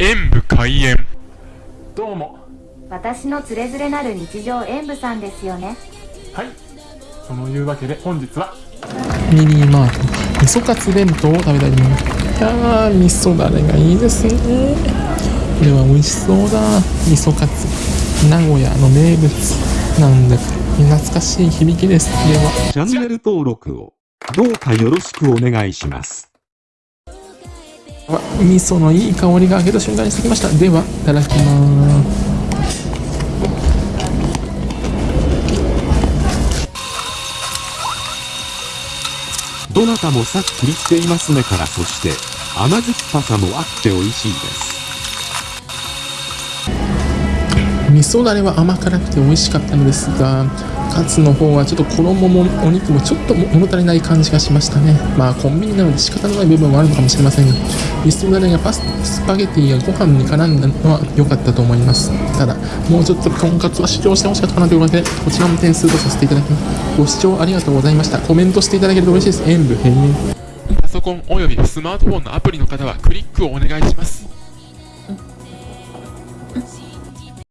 演武開演。どうも。私のつれづれなる日常演舞さんですよね。はい。そのいうわけで本日は。ミニマート味噌カツ弁当を食べたいと思います。いやー味噌だれがいいですね。これは美味しそうだ。味噌カツ名古屋の名物。なんだか懐かしい響きです。では。チャンネル登録をどうかよろしくお願いします。わ味噌のいい香りが開けた瞬間にしてきましたではいただきますどなたもさっくりしていますねからそして甘酸っぱさもあって美味しいです。味噌だれは甘辛くて美味しかったのですがカツの方はちょっと衣もお肉もちょっと物足りない感じがしましたね。まあコンビニなので仕方のない部分もあるのかもしれませんが味噌だれがパススパゲティやご飯に絡んだのは良かったと思います。ただもうちょっととんかつは主張してほしかったかなというわけでこちらも点数とさせていただきますご視聴ありがとうございました。コメントしていただけると嬉しいです。演武閉園パソコンおよびスマートフォンのアプリの方はクリックをお願いします。